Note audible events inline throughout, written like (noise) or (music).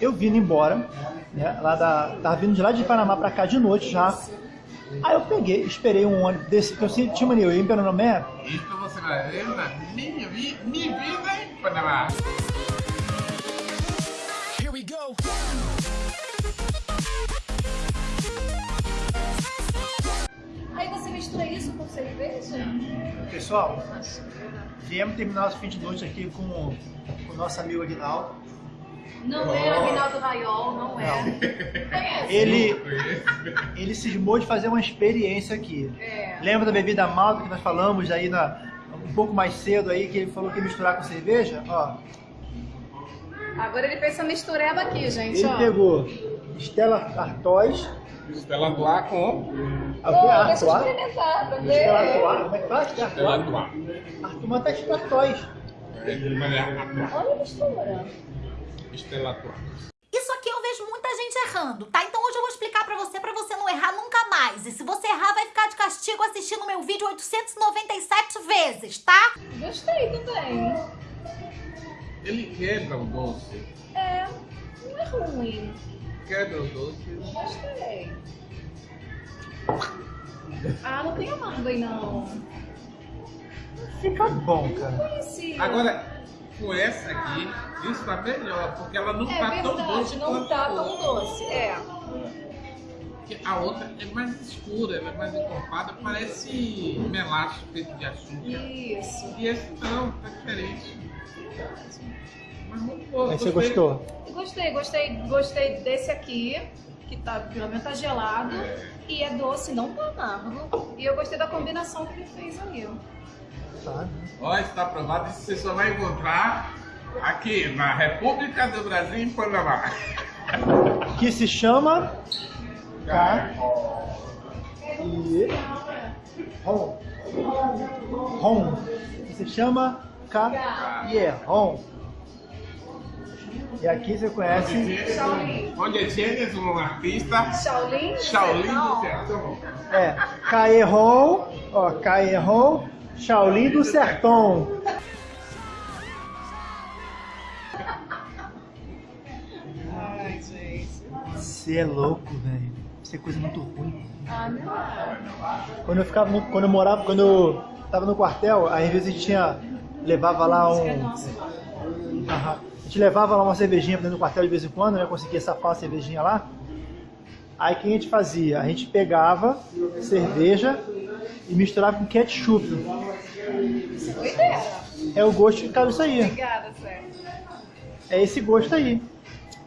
eu vindo embora, né? Lá da, tava vindo de lá de Panamá pra cá de noite já. Aí eu peguei, esperei um ônibus desse, que eu tinha mania, eu ia em Pernambuco. Isso você vai ver na minha, vi- minha vida em Panamá. Here we go. Aí você mistura isso com cerveja? Pessoal, viemos terminar de noite aqui com, com o nosso amigo Aguinaldo. Não é Aguinaldo Raiol, não é. Conhece? Ele, ele cismou de fazer uma experiência aqui. É. Lembra da bebida malta que nós falamos aí na, um pouco mais cedo aí, que ele falou que ia misturar com cerveja? Ó, Agora ele fez essa mistureba aqui, gente, ele ó. pegou Stella Artois, Estela do ar com a que é Pô, deixa eu Artois? experimentar pra Stella ver. Artois, como é que faz? Estela Artois? do ar. Artois, mas tá escrito Artois. Olha a mistura. Estela do ar. Isso aqui eu vejo muita gente errando, tá? Então hoje eu vou explicar pra você, pra você não errar nunca mais. E se você errar, vai ficar de castigo assistindo meu vídeo 897 vezes, tá? Gostei também. Ele quebra o doce. É, não é ruim. Quebra o doce. Gostei. Ah, não tem amargo aí não. Fica bom, cara. Agora, com essa aqui, isso tá melhor, porque ela não é tá tão verdade, doce não quanto tá a tão outra. doce. É. Porque a outra é mais escura, ela é mais encorpada, parece melaço feito de açúcar. Isso. E esse não, tá diferente. Mas muito você gostei. gostou? Gostei, gostei, gostei desse aqui, que tá, pelo menos tá gelado. E é doce, não tá amargo. E eu gostei da combinação que ele fez ali. Tá. Ó, está aprovado. Isso você só vai encontrar aqui na República do Brasil, em Panamá. Que se chama Tá. e Ron. Ron. Que se chama Caierron. E aqui você conhece Shaolin. Onde tienes um artista, Shaolin? Shaolin do Sertão. é Caierron, ó, Caierron, Shaolin do Sertão. Ai, gente. Você é louco, velho. Isso é coisa muito ruim. Ah, não. Quando eu ficava no, quando eu morava, quando eu tava no quartel, aí às vezes a gente tinha levava lá é um. Aham. A gente levava lá uma cervejinha dentro do quartel de vez em quando, né? Conseguia safar uma cervejinha lá. Aí o que a gente fazia? A gente pegava cerveja e misturava com ketchup. É o gosto que cabe isso aí. Obrigada, Sérgio. É esse gosto aí.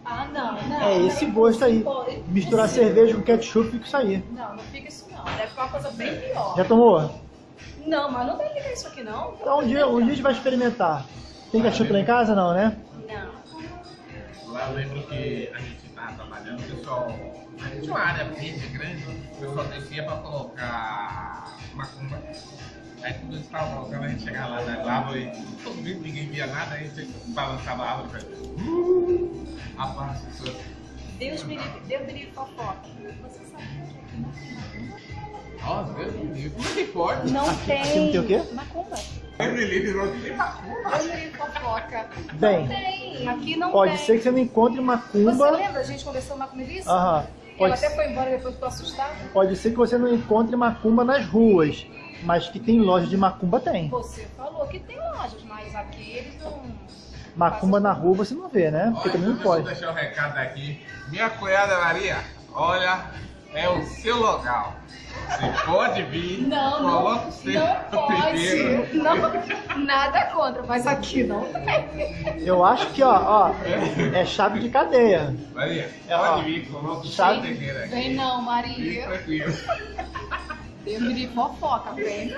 Ah, não, não. É esse gosto aí. Misturar esse- cerveja com ketchup fica isso aí. Não, não fica isso não. Deve ficar uma coisa bem pior. Já tomou? Não, mas não deve ficar isso aqui não. Então um dia, um dia a gente vai experimentar. Tem ketchup lá em casa? Não, né? Não. Lá eu lembro que a gente estava trabalhando, o pessoal. A gente tinha uma área verde grande, o pessoal descia para colocar macumba. Aí quando eles estavam colocando, a gente chegava lá na lava e todo mundo, ninguém via nada, aí a gente balançava a árvore e falava. "Uh!" Rapaz, as pessoas. Deus me livre, Deus me livre fofoca. Você sabe que aqui não tem macumba? Nossa, Deus me livre. Como é que pode? Não Aqui- tem. aqui não tem o quê? Macumba. Deus me livre, não tem macumba. Deus me livre fofoca. Bem, não tem. Aqui não Pode tem. ser que você não encontre Você macumba. lembra? A gente conversou uma comigo isso? Aham. Ela Pode, até foi embora depois ficou assustada. pode ser que você não encontre macumba nas ruas. Mas que tem loja de macumba tem. Você falou que tem lojas, mas aqui eles não. Macumba na rua você não vê, né? Porque Olha, também não deixa eu pode. deixar o recado aqui. Minha cunhada Maria, olha, é o seu local. Você pode vir, Não, coloca não, o seu não primeiro. pode. Não, nada contra, mas aqui não tem. Eu acho que, ó, ó, é chave de cadeia. Maria, É, ó, pode vir, coloca o seu chave- terreiro aqui. Vem não, Fique Maria. tranquilo. Deus me livre fofoca, vem.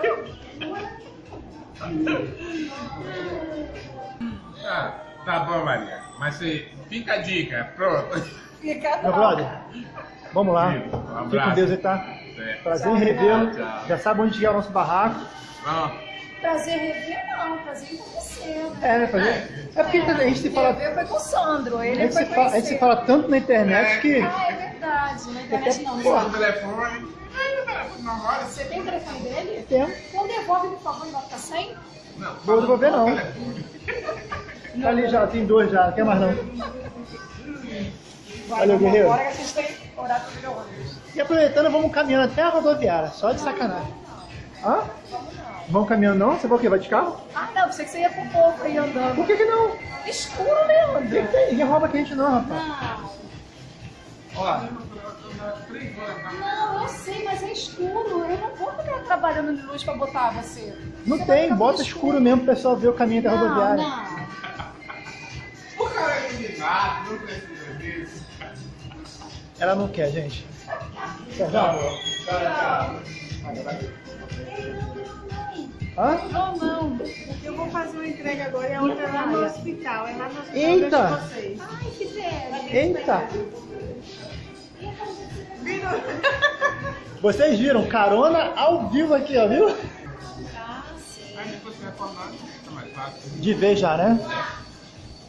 Ah, tá bom, Maria. Mas você, fica a dica, pronto. Fica Meu não. brother, vamos lá. Um Fique com abraço. Deus tá? Certo. Prazer em revê-lo. Já sabe onde é o nosso barraco. Pronto. Prazer rever não, prazer em conhecer. É, né? Prazer. É porque a gente se fala, Rever foi com o Sandro, a ele gente foi se fala, a gente se fala tanto na internet que. Ah, é verdade, na internet não. Pô, não. o telefone. Não roda. Você tem o telefone dele? Tem. Então devolve, por favor, não vai ficar sem? Não, Vou devolver, não. telefone. Ali já, tem dois já, não quer mais não. Valeu, guerreiro. Agora que a gente tem horário de ônibus. E aproveitando, vamos caminhando até a rodoviária, só de sacanagem. Hã? Vamos caminhando não? Você vai o quê? Vai de carro? Ah, não, pensei que você ia pro povo aí andando. Por que que não? Escuro, Leandro. Ninguém tem- Ninguém rouba a gente não, rapaz. Não, Ó, Três horas da não, sei, mas é escuro. Eu não vou ficar trabalhando de luz pra botar você. não Você tem, bota muito escuro mesmo pro pessoal ver o caminho da Não, rodoviária. não. O cara é eliminado, não precisa disso. Ela não quer, gente. Quer já? Hã? Não, não. Eu vou fazer uma entrega agora e a outra é lá no hospital. É lá no hospital Eita! de vocês. Ai, que velho. Eita! Vocês viram, carona ao vivo aqui, ó, viu? Aí depois você retornar, fica mais fácil. De vez já, né?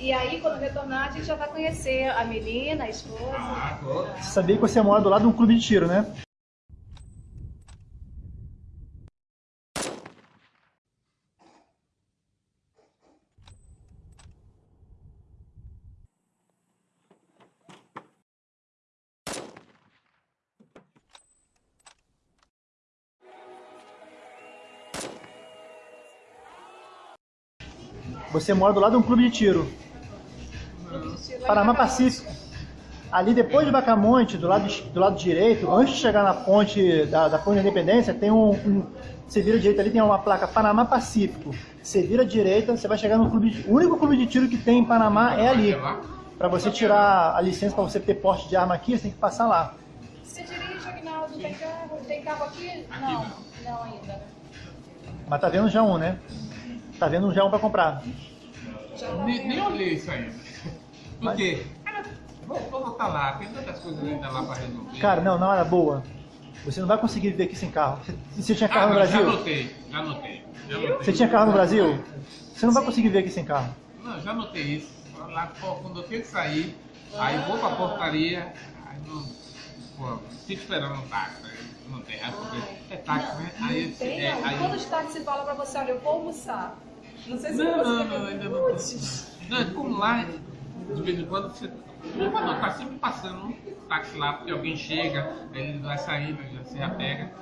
E aí, quando retornar, a gente já vai conhecer a menina, a esposa. Ah, sabia que você mora do lado de um clube de tiro, né? Você mora do lado de um clube de tiro. Panamá Pacífico. Ali depois de Bacamonte, do lado, do lado direito, antes de chegar na ponte da, da ponte da Independência, tem um, um- Você vira direita ali, tem uma placa Panamá Pacífico. Você vira direita, você vai chegar no clube. De, o único clube de tiro que tem em Panamá é ali. Para você tirar a licença para você ter porte de arma aqui, você tem que passar lá. Você dirige, Agnaldo? Tem carro? Tem carro aqui? Não, não ainda. Mas tá vendo já um, né? Tá vendo já um para comprar. Nem, nem olhei isso ainda. Por quê? Vou, vou voltar lá, tem tantas coisas ainda lá pra resolver. Cara, não, na hora boa. Você não vai conseguir viver aqui sem carro. Você, você tinha carro ah, no não, Já Brasil? notei, já notei. Já notei. Você tinha carro no Brasil? Você não vai conseguir viver aqui sem carro. Não, já notei isso. Lá quando eu tenho que sair, aí vou pra portaria, aí não. Pô, fico esperando um táxi. Não tem, aí porque é táxi, né? Aí, tem, é, aí, Quando os táxis falam pra você, olha, eu vou almoçar. Não sei se Não, você não, não, ainda não. Não, é como lá, de vez em quando você. Não, não, tá sempre passando um táxi lá, porque alguém chega, ele vai saindo, já se apega.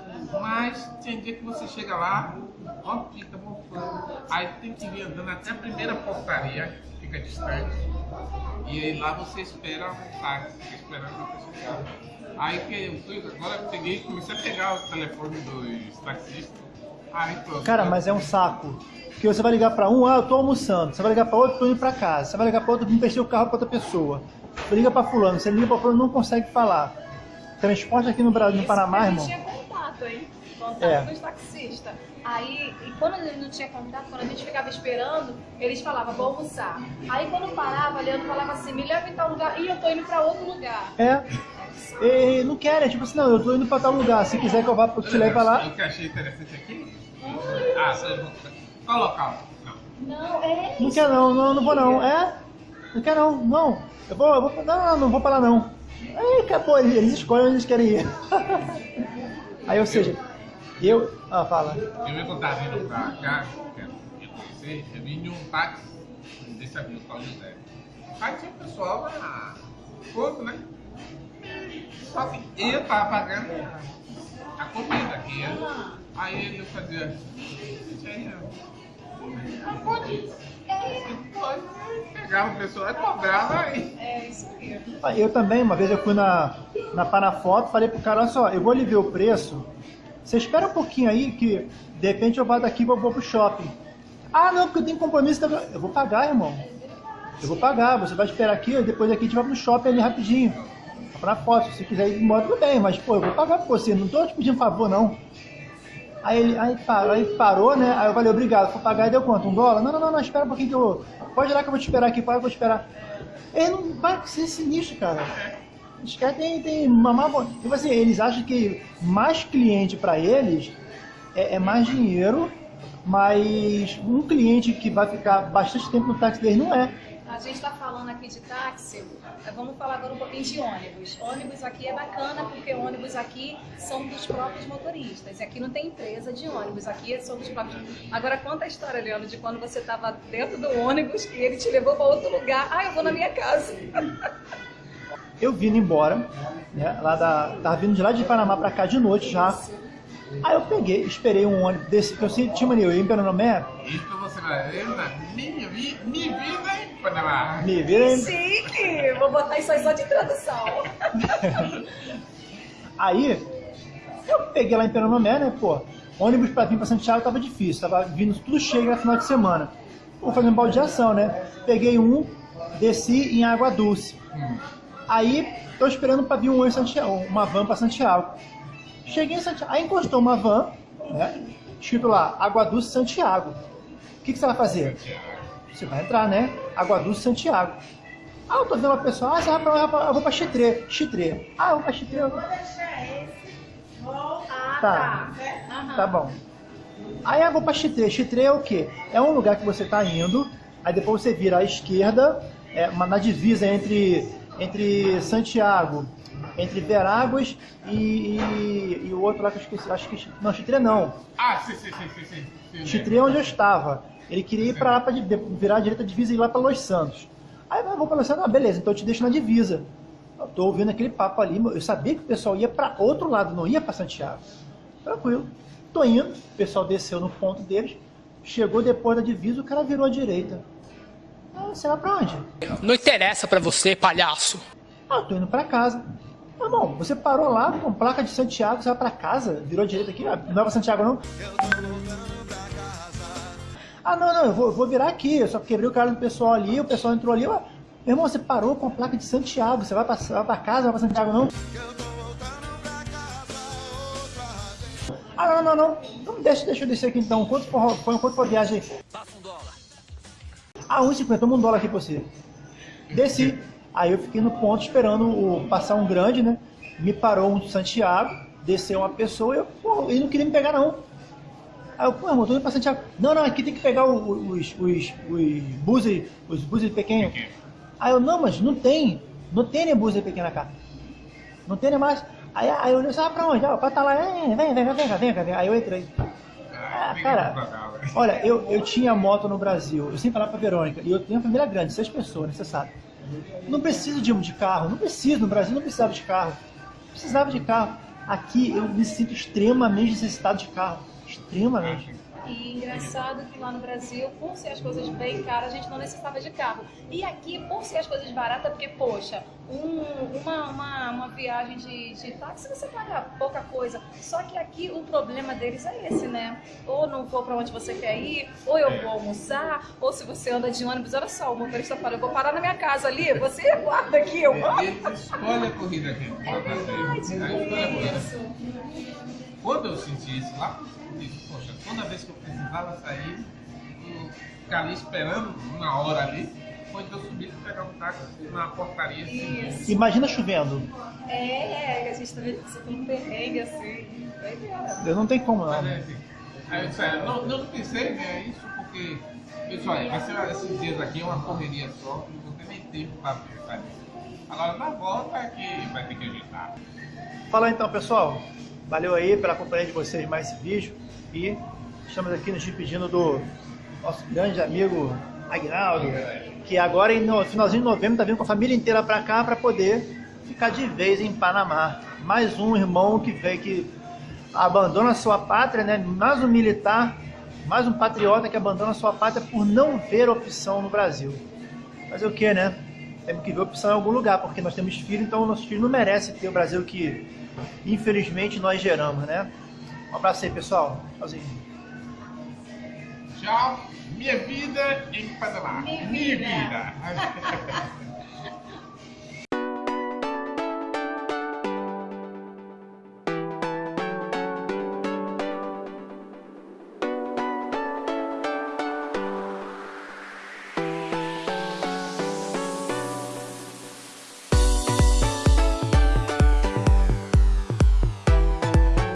Mas tem dia que você chega lá, ó, fica mofando. Aí tem que vir andando até a primeira portaria, que fica distante. E aí lá você espera um táxi, fica esperando a pessoa chegar. Aí que eu fui, agora eu peguei e comecei a pegar o telefone dos taxistas. Aí pronto. Cara, mas é um saco. Porque você vai ligar pra um, ah, eu tô almoçando. Você vai ligar pra outro, tô indo pra casa. Você vai ligar pra outro, emprestei o carro pra outra pessoa. Você liga pra fulano, você liga pra fulano, não consegue falar. Transporte aqui no Brasil, no Isso Panamá, irmão. Tinha contato, hein? Contato É. dos taxistas. Aí, e quando ele não tinha contato, quando a gente ficava esperando, eles falavam, vou almoçar. Aí quando parava, Leandro falava assim, me leva em tal lugar. Ih, eu tô indo pra outro lugar. É. E não querem, tipo assim, não, eu tô indo pra tal lugar. Se quiser que eu vá, eu te leve pra lá. O que eu achei interessante aqui. Ah, qual local? Não. Não, é Não isso. quer não, não, não vou não. É? Não quer não, não. Eu vou, eu vou, não, não, não vou pra lá não. Aí acabou, eles, eles escolhem onde eles querem ir. (laughs) Aí, ou seja, eu. Ah, fala. Eu vi quando tava vindo pra cá, que eu conhecer, eu vim de um táxi desse amigo Paulo José. Aí tinha um pessoal na foto, né? Só que eu tava pagando a comida aqui. né? Aí ele fazia. Isso aí, ó. Não pode. Pode. Pegava o pessoal e cobrava aí. É isso aí. Eu também, uma vez eu fui na, na Panafoto, falei pro cara, olha só, eu vou lhe ver o preço, você espera um pouquinho aí que de repente eu vou daqui e vou, pro shopping. Ah não, porque eu tenho compromisso. tá- Eu vou pagar, irmão. Eu vou pagar, você vai esperar aqui, depois daqui a gente vai pro shopping ali rapidinho. Pra foto, se quiser ir embora, tudo bem, mas pô, eu vou pagar por você, não tô te pedindo favor não. Aí ele aí parou, aí parou, né? Aí eu falei, obrigado, vou pagar e deu quanto? Um dólar? Não, não, não, não, espera um pouquinho que eu. Pode ir lá que eu vou te esperar aqui, que eu vou te esperar. Ele não vai ser sinistro, cara. Os caras têm, têm mamar. Tipo assim, eles acham que mais cliente pra eles é, é mais dinheiro, mas um cliente que vai ficar bastante tempo no táxi deles não é. A gente está falando aqui de táxi, eh, vamos falar agora um pouquinho de ônibus. Ônibus aqui é bacana porque ônibus aqui são dos próprios motoristas. Aqui não tem empresa de ônibus, aqui são dos próprios. Agora conta a história, Leandro, de quando você estava dentro do ônibus e ele te levou para outro lugar. Ah, eu vou na minha casa. (laughs) eu vindo embora, né? Lá da, tava vindo de lá de Panamá pra cá de noite já. Aí eu peguei, esperei um ônibus desse, que eu sempre tinha mania, eu ia em Pernambuco, Isso você vai ver na minha, vi- minha vida em Panamá. me vira Chique! Vou botar isso aí só de tradução. (laughs) Aí, eu peguei lá em Pernambuco, né, pô, ônibus pra vir pra Santiago tava difícil, tava vindo tudo cheio no final de semana. Vou fazer uma baldeação, né? Peguei um, desci em Água Dulce. Aí, tô esperando pra vir um Santiago, uma van pra Santiago. Cheguei em Santiago, aí encostou uma van, né, escrito lá, Água Dulce Santiago. O que, que você vai fazer? Você vai entrar, né? Água Dulce Santiago. Ah, eu tô vendo uma pessoa, ah, você vai pra, eu pra- eu vou pra Chitré. Chitré. Ah, eu vou pra Chitré. Vou deixar esse. Vou. Ah, Tá. tá. Aham. Tá bom. Aí eu vou pra Chitré. Chitré é o quê? É um lugar que você tá indo, aí depois você vira à esquerda, é, uma, na divisa entre, entre Santiago, entre Veráguas e, e, e o outro lá que eu esqueci. Acho que. Não, Chitré não. Ah, sim, sim, sim, sim, sim. Chitré é onde eu estava. Ele queria ir pra lá de- virar a direita divisa e ir lá pra Los Santos. Aí eu vou pra Los Santos, ah, beleza, então eu te deixo na divisa. Eu tô ouvindo aquele papo ali, eu sabia que o pessoal ia pra outro lado, não ia pra Santiago. Tranquilo. Tô indo, o pessoal desceu no ponto deles, chegou depois da divisa, o cara virou à direita. Ah, você vai pra onde? Não interessa pra você, palhaço. Ah, eu tô indo pra casa. Meu irmão, você parou lá com placa de Santiago, você vai pra casa, virou à direita aqui, ah, não é pra Santiago não? Ah, não, não, eu vou, vou virar aqui, eu só quebrei o cara do pessoal ali, o pessoal entrou ali, meu irmão, você parou com a placa de Santiago, você vai pra, vai pra casa, vai pra Santiago não? Ah, não, não, não, não, deixa, deixa eu descer aqui então, quanto for, foi, quanto for a viagem aí? Ah, 1,50, toma um dólar aqui pra você. Desci. Aí eu fiquei no ponto esperando o, passar um grande, né? Me parou um Santiago, desceu uma pessoa e eu, pô, ele não queria me pegar não. Aí eu, pô, irmão, tô indo pra Santiago. Não, não, aqui tem que pegar o- os, os, os buses, os buses pequenos. Aí eu, não, mas não tem. Não tem nem buses pequena cá. Não tem nem mais. Aí, aí eu olhei, ah, pra onde? Ah, pra tá lá, é, vem, vem, vem, vem, vem, vem, vem. Aí eu entrei. Ah, cara, olha, eu, eu tinha moto no Brasil, eu sempre falava pra Verônica, e eu tenho uma família grande, seis pessoas, né, você sabe. Não preciso de, de carro, não preciso, no Brasil não precisava de carro. Precisava de carro. Aqui eu me sinto extremamente necessitado de carro. Extremamente. E engraçado que lá no Brasil, por ser as coisas bem caras, a gente não necessitava de carro. E aqui, por ser as coisas baratas, porque, poxa, um- uma, uma, uma viagem de, de táxi você paga pouca coisa. Só que aqui o problema deles é esse, né? Ou não vou pra onde você quer ir, ou eu vou almoçar, ou se você anda de ônibus, olha só, o motorista fala, eu vou parar na minha casa ali, você aguarda aqui, eu vou. Eles escolhem a corrida aqui. É verdade, escolhe corrida. isso. Quando eu senti isso lá, eu disse, poxa, toda vez que eu precisava sair, eu ficar ali esperando uma hora ali, foi que eu subi e pegar um táxi na portaria assim. Imagina chovendo. É, a gente tá vendo isso um perrengue assim. Eu não tem como Mas não. é assim. Aí eu disse, "Ah, não, não pensei ver isso porque, pessoal, vai ser esses dias aqui é uma correria só, não vou ter nem tempo para pensar nisso. Agora na volta é que vai ter que ajeitar. Fala então, pessoal. Valeu aí pela companhia de vocês mais esse vídeo. E estamos aqui nos despedindo do nosso grande amigo Agnaldo, que agora no finalzinho de novembro tá vindo com a família inteira para cá para poder ficar de vez em Panamá. Mais um irmão que veio que abandona sua pátria, né? Mais um militar, mais um patriota que abandona sua pátria por não ver opção no Brasil. Fazer o que, né? Temos que ver opção em algum lugar, porque nós temos filho, então nossos filhos não merecem ter o Brasil que, infelizmente, nós geramos, né? Um abraço aí, pessoal. Tchauzinho. Tchau, minha vida em Panamá. Minha Minha vida. vida. (laughs)